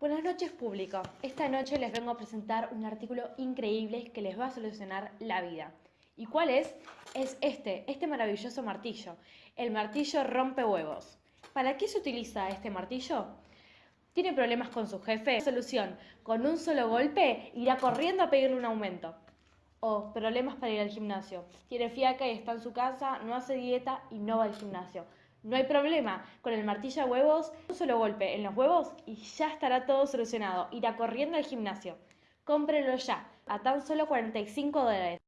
Buenas noches público. Esta noche les vengo a presentar un artículo increíble que les va a solucionar la vida. ¿Y cuál es? Es este, este maravilloso martillo. El martillo rompe huevos. ¿Para qué se utiliza este martillo? ¿Tiene problemas con su jefe? Solución, con un solo golpe irá corriendo a pedirle un aumento. O problemas para ir al gimnasio. Tiene fiaca y está en su casa, no hace dieta y no va al gimnasio. No hay problema, con el martillo de huevos, un solo golpe en los huevos y ya estará todo solucionado. Irá corriendo al gimnasio. Cómprelo ya, a tan solo 45 dólares.